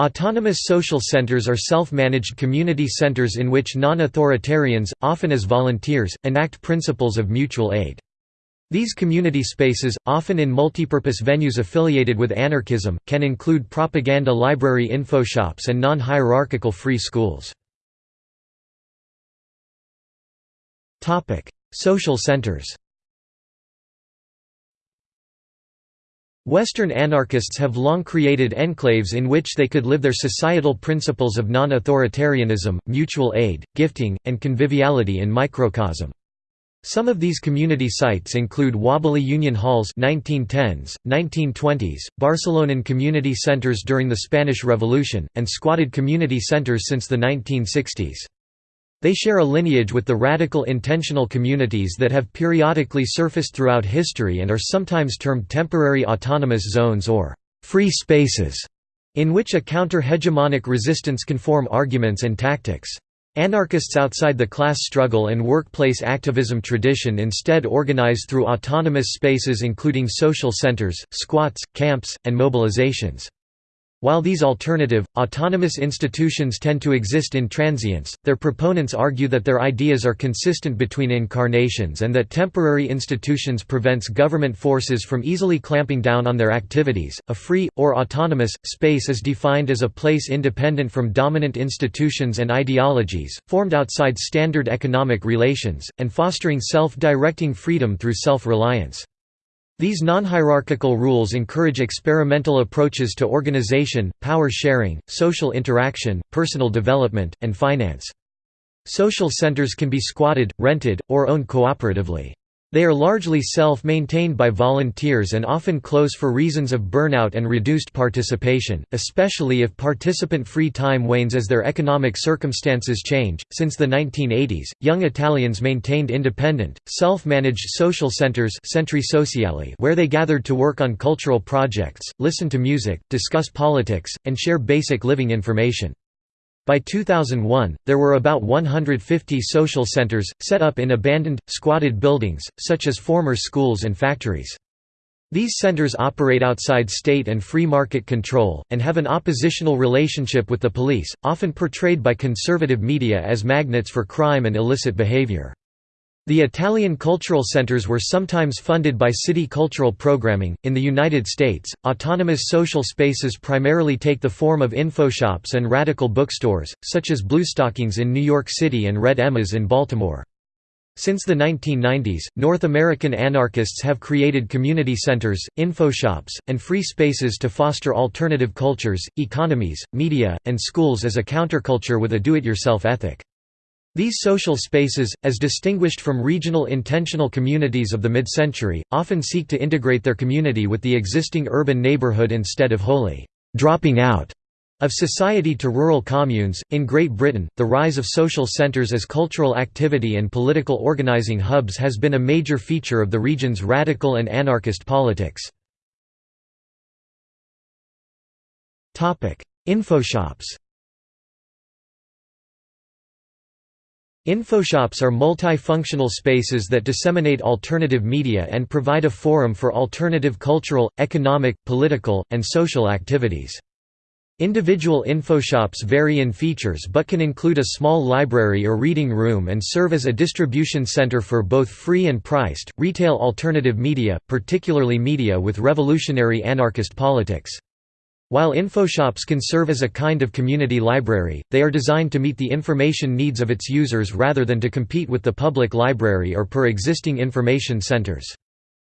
Autonomous social centers are self-managed community centers in which non-authoritarians, often as volunteers, enact principles of mutual aid. These community spaces, often in multipurpose venues affiliated with anarchism, can include propaganda library info shops and non-hierarchical free schools. Social centers Western anarchists have long created enclaves in which they could live their societal principles of non-authoritarianism, mutual aid, gifting, and conviviality in microcosm. Some of these community sites include wobbly union halls 1910s, 1920s, Barcelonan community centers during the Spanish Revolution, and squatted community centers since the 1960s. They share a lineage with the radical intentional communities that have periodically surfaced throughout history and are sometimes termed temporary autonomous zones or «free spaces», in which a counter-hegemonic resistance can form arguments and tactics. Anarchists outside the class struggle and workplace activism tradition instead organize through autonomous spaces including social centers, squats, camps, and mobilizations. While these alternative, autonomous institutions tend to exist in transience, their proponents argue that their ideas are consistent between incarnations and that temporary institutions prevents government forces from easily clamping down on their activities. A free, or autonomous, space is defined as a place independent from dominant institutions and ideologies, formed outside standard economic relations, and fostering self-directing freedom through self-reliance. These non-hierarchical rules encourage experimental approaches to organization, power sharing, social interaction, personal development, and finance. Social centers can be squatted, rented, or owned cooperatively. They are largely self-maintained by volunteers and often close for reasons of burnout and reduced participation, especially if participant free time wanes as their economic circumstances change. Since the 1980s, young Italians maintained independent, self-managed social centers centri sociali where they gathered to work on cultural projects, listen to music, discuss politics, and share basic living information. By 2001, there were about 150 social centers, set up in abandoned, squatted buildings, such as former schools and factories. These centers operate outside state and free market control, and have an oppositional relationship with the police, often portrayed by conservative media as magnets for crime and illicit behavior. The Italian cultural centers were sometimes funded by city cultural programming. In the United States, autonomous social spaces primarily take the form of infoshops and radical bookstores, such as Bluestockings in New York City and Red Emmas in Baltimore. Since the 1990s, North American anarchists have created community centers, infoshops, and free spaces to foster alternative cultures, economies, media, and schools as a counterculture with a do-it-yourself ethic. These social spaces, as distinguished from regional intentional communities of the mid-century, often seek to integrate their community with the existing urban neighborhood instead of wholly dropping out of society to rural communes. In Great Britain, the rise of social centres as cultural activity and political organising hubs has been a major feature of the region's radical and anarchist politics. Infoshops Infoshops are multifunctional spaces that disseminate alternative media and provide a forum for alternative cultural, economic, political, and social activities. Individual infoshops vary in features but can include a small library or reading room and serve as a distribution center for both free and priced, retail alternative media, particularly media with revolutionary anarchist politics. While infoshops can serve as a kind of community library, they are designed to meet the information needs of its users rather than to compete with the public library or per existing information centers.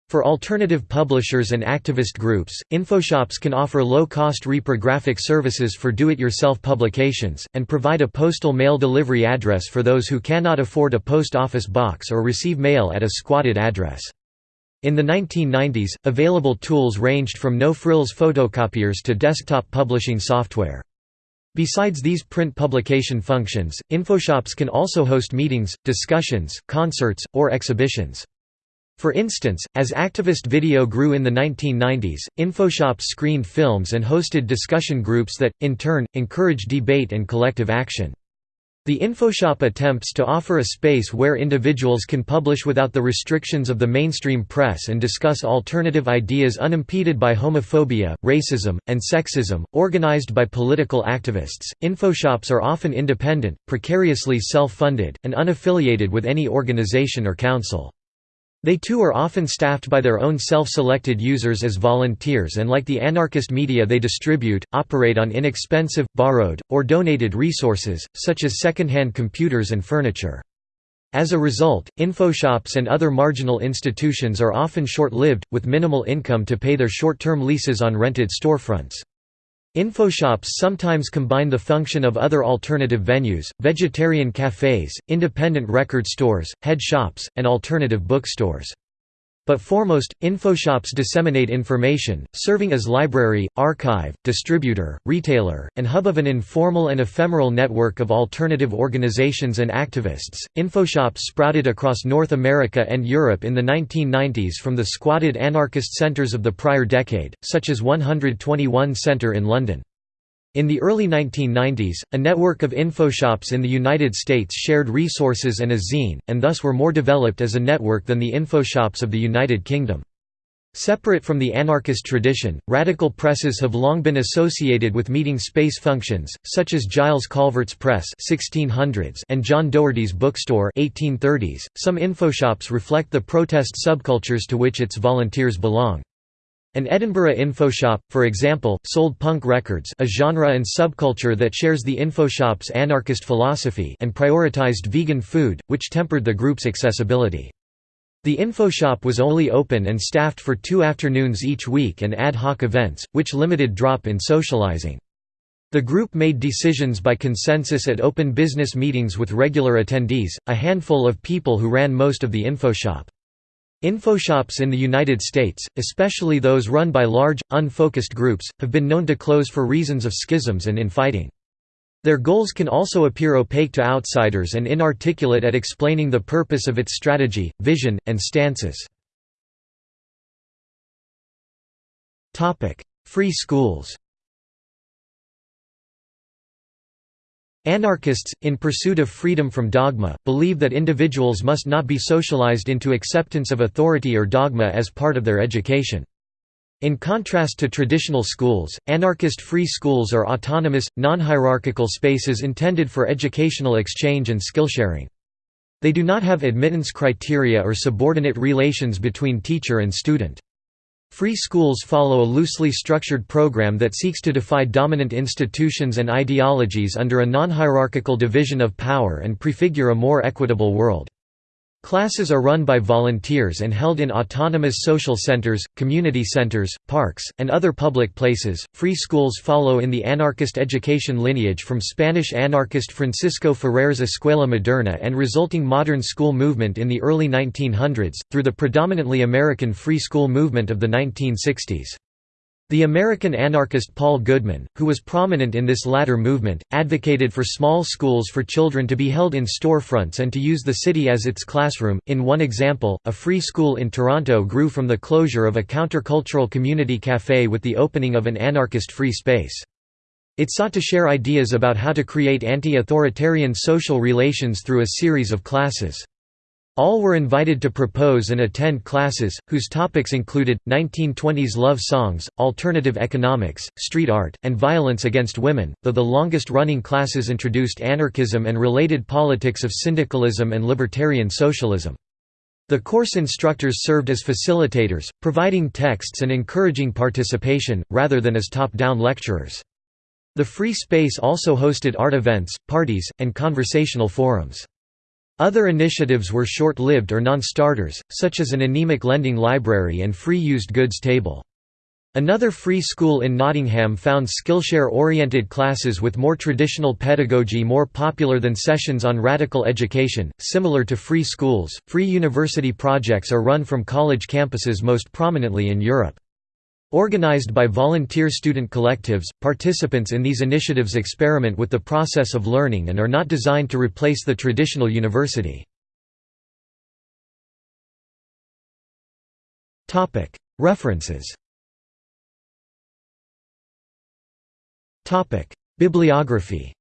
For alternative publishers and activist groups, infoshops can offer low-cost reprographic services for do-it-yourself publications, and provide a postal mail delivery address for those who cannot afford a post office box or receive mail at a squatted address. In the 1990s, available tools ranged from no-frills photocopiers to desktop publishing software. Besides these print publication functions, infoshops can also host meetings, discussions, concerts, or exhibitions. For instance, as activist video grew in the 1990s, infoshops screened films and hosted discussion groups that, in turn, encourage debate and collective action. The InfoShop attempts to offer a space where individuals can publish without the restrictions of the mainstream press and discuss alternative ideas unimpeded by homophobia, racism, and sexism. Organized by political activists, InfoShops are often independent, precariously self funded, and unaffiliated with any organization or council. They too are often staffed by their own self-selected users as volunteers and like the anarchist media they distribute, operate on inexpensive, borrowed, or donated resources, such as second-hand computers and furniture. As a result, infoshops and other marginal institutions are often short-lived, with minimal income to pay their short-term leases on rented storefronts. Infoshops sometimes combine the function of other alternative venues, vegetarian cafes, independent record stores, head shops, and alternative bookstores. But foremost, infoshops disseminate information, serving as library, archive, distributor, retailer, and hub of an informal and ephemeral network of alternative organizations and activists. Infoshops sprouted across North America and Europe in the 1990s from the squatted anarchist centers of the prior decade, such as 121 Centre in London. In the early 1990s, a network of infoshops in the United States shared resources and a zine, and thus were more developed as a network than the infoshops of the United Kingdom. Separate from the anarchist tradition, radical presses have long been associated with meeting space functions, such as Giles Calvert's Press 1600s and John Doherty's Bookstore 1830s. .Some infoshops reflect the protest subcultures to which its volunteers belong. An Edinburgh infoshop, for example, sold punk records a genre and subculture that shares the infoshop's anarchist philosophy and prioritized vegan food, which tempered the group's accessibility. The infoshop was only open and staffed for two afternoons each week and ad hoc events, which limited drop-in socializing. The group made decisions by consensus at open business meetings with regular attendees, a handful of people who ran most of the infoshop. Infoshops in the United States, especially those run by large, unfocused groups, have been known to close for reasons of schisms and infighting. Their goals can also appear opaque to outsiders and inarticulate at explaining the purpose of its strategy, vision, and stances. Free schools Anarchists, in pursuit of freedom from dogma, believe that individuals must not be socialized into acceptance of authority or dogma as part of their education. In contrast to traditional schools, anarchist free schools are autonomous, non-hierarchical spaces intended for educational exchange and skill-sharing. They do not have admittance criteria or subordinate relations between teacher and student. Free schools follow a loosely structured program that seeks to defy dominant institutions and ideologies under a non-hierarchical division of power and prefigure a more equitable world. Classes are run by volunteers and held in autonomous social centers, community centers, parks, and other public places. Free schools follow in the anarchist education lineage from Spanish anarchist Francisco Ferrer's Escuela Moderna and resulting modern school movement in the early 1900s, through the predominantly American free school movement of the 1960s. The American anarchist Paul Goodman, who was prominent in this latter movement, advocated for small schools for children to be held in storefronts and to use the city as its classroom. In one example, a free school in Toronto grew from the closure of a countercultural community cafe with the opening of an anarchist free space. It sought to share ideas about how to create anti-authoritarian social relations through a series of classes. All were invited to propose and attend classes, whose topics included, 1920s love songs, alternative economics, street art, and violence against women, though the longest-running classes introduced anarchism and related politics of syndicalism and libertarian socialism. The course instructors served as facilitators, providing texts and encouraging participation, rather than as top-down lecturers. The free space also hosted art events, parties, and conversational forums. Other initiatives were short-lived or non-starters, such as an anemic lending library and free used goods table. Another free school in Nottingham found Skillshare-oriented classes with more traditional pedagogy more popular than sessions on radical education. Similar to free schools, free university projects are run from college campuses most prominently in Europe. Organized by volunteer student collectives, participants in these initiatives experiment with the process of learning and are not designed to replace the traditional university. References. Bibliography.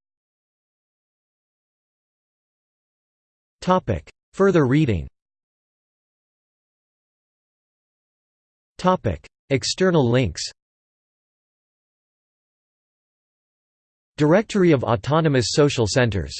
Further reading External links. Directory of Autonomous Social Centers